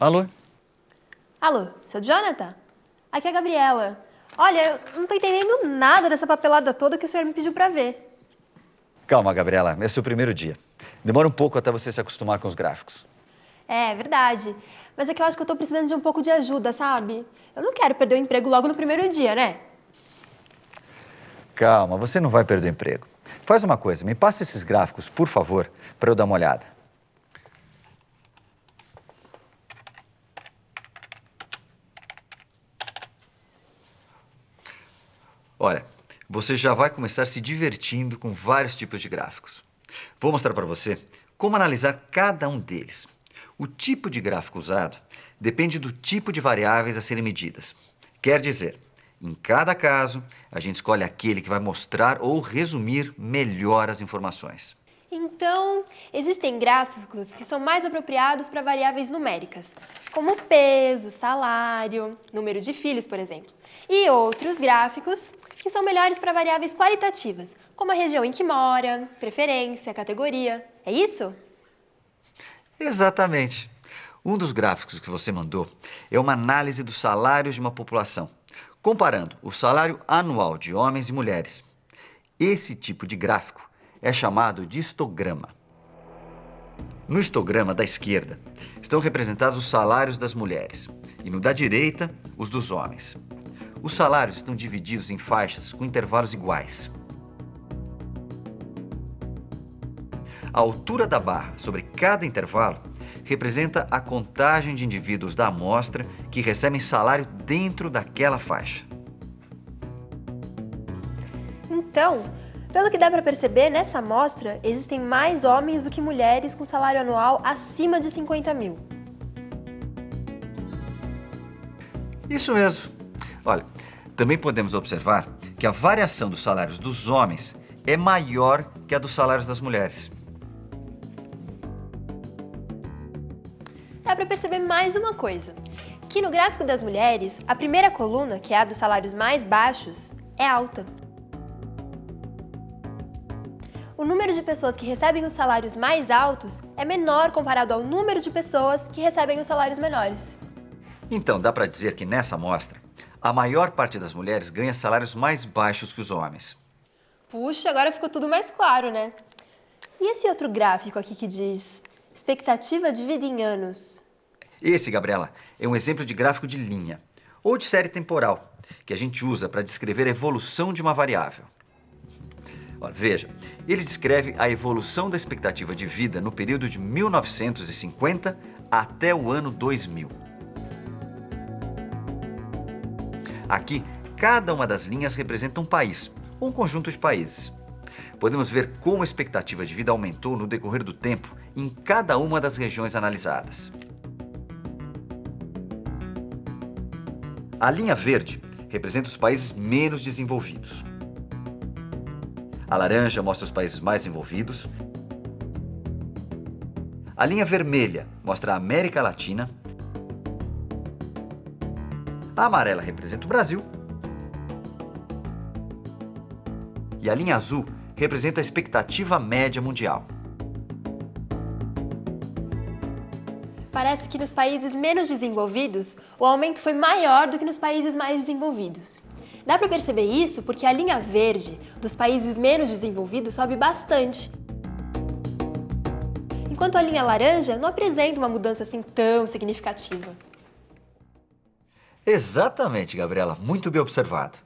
Alô? Alô, seu Jonathan? Aqui é a Gabriela. Olha, eu não tô entendendo nada dessa papelada toda que o senhor me pediu pra ver. Calma, Gabriela, é o primeiro dia. Demora um pouco até você se acostumar com os gráficos. É, verdade. Mas é que eu acho que eu tô precisando de um pouco de ajuda, sabe? Eu não quero perder o emprego logo no primeiro dia, né? Calma, você não vai perder o emprego. Faz uma coisa, me passa esses gráficos, por favor, para eu dar uma olhada. Olha, você já vai começar se divertindo com vários tipos de gráficos. Vou mostrar para você como analisar cada um deles. O tipo de gráfico usado depende do tipo de variáveis a serem medidas. Quer dizer, em cada caso, a gente escolhe aquele que vai mostrar ou resumir melhor as informações. Então, existem gráficos que são mais apropriados para variáveis numéricas, como peso, salário, número de filhos, por exemplo. E outros gráficos que são melhores para variáveis qualitativas, como a região em que mora, preferência, categoria. É isso? Exatamente. Um dos gráficos que você mandou é uma análise dos salários de uma população, comparando o salário anual de homens e mulheres. Esse tipo de gráfico é chamado de histograma. No histograma da esquerda estão representados os salários das mulheres e no da direita, os dos homens. Os salários estão divididos em faixas com intervalos iguais. A altura da barra sobre cada intervalo representa a contagem de indivíduos da amostra que recebem salário dentro daquela faixa. Então, pelo que dá para perceber, nessa amostra existem mais homens do que mulheres com salário anual acima de 50 mil. Isso mesmo. Olha, também podemos observar que a variação dos salários dos homens é maior que a dos salários das mulheres. Dá para perceber mais uma coisa, que no gráfico das mulheres, a primeira coluna, que é a dos salários mais baixos, é alta. O número de pessoas que recebem os salários mais altos é menor comparado ao número de pessoas que recebem os salários menores. Então, dá para dizer que nessa amostra, a maior parte das mulheres ganha salários mais baixos que os homens. Puxa, agora ficou tudo mais claro, né? E esse outro gráfico aqui que diz expectativa de vida em anos? Esse, Gabriela, é um exemplo de gráfico de linha, ou de série temporal, que a gente usa para descrever a evolução de uma variável. Olha, veja, ele descreve a evolução da expectativa de vida no período de 1950 até o ano 2000. Aqui, cada uma das linhas representa um país, um conjunto de países. Podemos ver como a expectativa de vida aumentou no decorrer do tempo em cada uma das regiões analisadas. A linha verde representa os países menos desenvolvidos. A laranja mostra os países mais envolvidos. A linha vermelha mostra a América Latina a amarela representa o Brasil. E a linha azul representa a expectativa média mundial. Parece que nos países menos desenvolvidos, o aumento foi maior do que nos países mais desenvolvidos. Dá para perceber isso porque a linha verde dos países menos desenvolvidos sobe bastante. Enquanto a linha laranja não apresenta uma mudança assim tão significativa. Exatamente, Gabriela. Muito bem observado.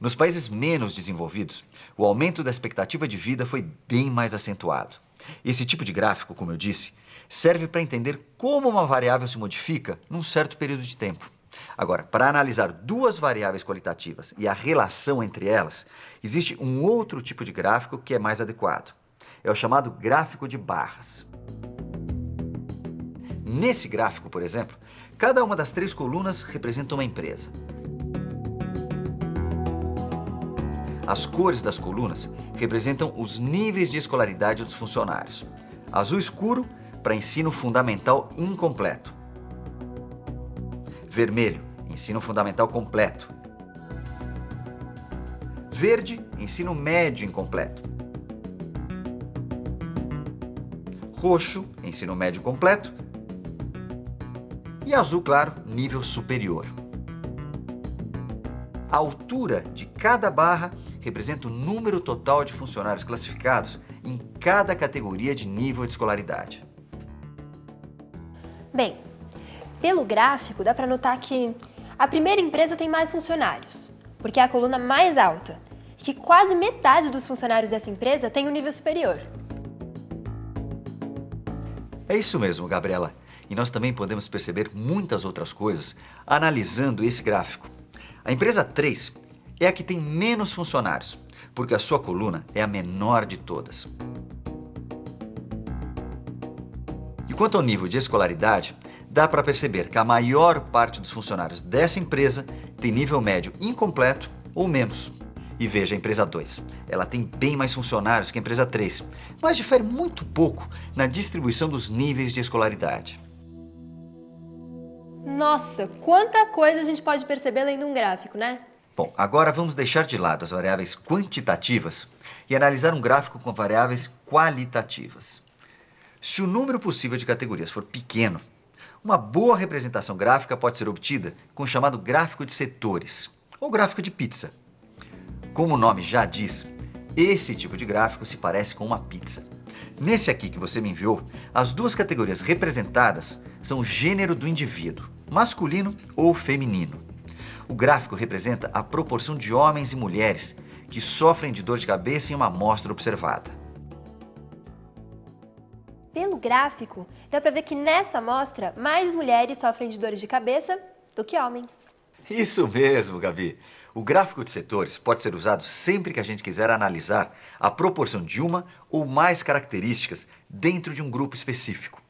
Nos países menos desenvolvidos, o aumento da expectativa de vida foi bem mais acentuado. Esse tipo de gráfico, como eu disse, serve para entender como uma variável se modifica num certo período de tempo. Agora, para analisar duas variáveis qualitativas e a relação entre elas, existe um outro tipo de gráfico que é mais adequado. É o chamado gráfico de barras. Nesse gráfico, por exemplo, Cada uma das três colunas representa uma empresa. As cores das colunas representam os níveis de escolaridade dos funcionários. Azul escuro para ensino fundamental incompleto. Vermelho, ensino fundamental completo. Verde, ensino médio incompleto. Roxo, ensino médio completo E azul claro, nível superior. A altura de cada barra representa o número total de funcionários classificados em cada categoria de nível de escolaridade. Pelo gráfico dá para notar que a primeira empresa tem mais funcionários, porque é a coluna mais alta, e que quase metade dos funcionários dessa empresa tem um nível superior. É isso mesmo, Gabriela. E nós também podemos perceber muitas outras coisas analisando esse gráfico. A empresa 3 é a que tem menos funcionários, porque a sua coluna é a menor de todas. Quanto ao nível de escolaridade, dá para perceber que a maior parte dos funcionários dessa empresa tem nível médio incompleto ou menos. E veja a empresa 2. Ela tem bem mais funcionários que a empresa 3, mas difere muito pouco na distribuição dos níveis de escolaridade. Nossa, quanta coisa a gente pode perceber lendo um gráfico, né? Bom, agora vamos deixar de lado as variáveis quantitativas e analisar um gráfico com variáveis qualitativas. Se o número possível de categorias for pequeno, uma boa representação gráfica pode ser obtida com o chamado gráfico de setores, ou gráfico de pizza. Como o nome já diz, esse tipo de gráfico se parece com uma pizza. Nesse aqui que você me enviou, as duas categorias representadas são o gênero do indivíduo, masculino ou feminino. O gráfico representa a proporção de homens e mulheres que sofrem de dor de cabeça em uma amostra observada. Gráfico, dá para ver que nessa amostra mais mulheres sofrem de dores de cabeça do que homens. Isso mesmo, Gabi. O gráfico de setores pode ser usado sempre que a gente quiser analisar a proporção de uma ou mais características dentro de um grupo específico.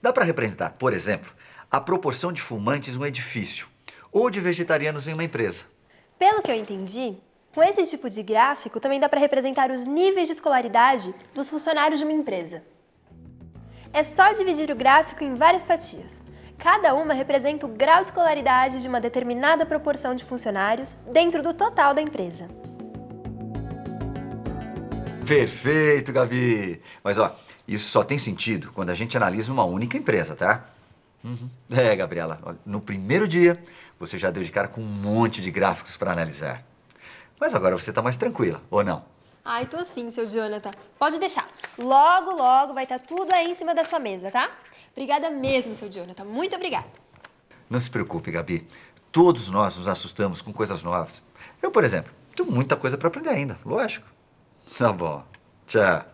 Dá para representar, por exemplo, a proporção de fumantes em um edifício ou de vegetarianos em uma empresa. Pelo que eu entendi, com esse tipo de gráfico também dá para representar os níveis de escolaridade dos funcionários de uma empresa. É só dividir o gráfico em várias fatias. Cada uma representa o grau de escolaridade de uma determinada proporção de funcionários dentro do total da empresa. Perfeito, Gabi! Mas ó, isso só tem sentido quando a gente analisa uma única empresa, tá? Uhum. É, Gabriela, no primeiro dia você já deu de cara com um monte de gráficos para analisar. Mas agora você está mais tranquila, ou não? Ai, tô sim, seu Jonathan. Pode deixar. Logo, logo vai estar tá tudo aí em cima da sua mesa, tá? Obrigada mesmo, seu Jonathan. Muito obrigada. Não se preocupe, Gabi. Todos nós nos assustamos com coisas novas. Eu, por exemplo, tenho muita coisa para aprender ainda, lógico. Tá bom. Tchau.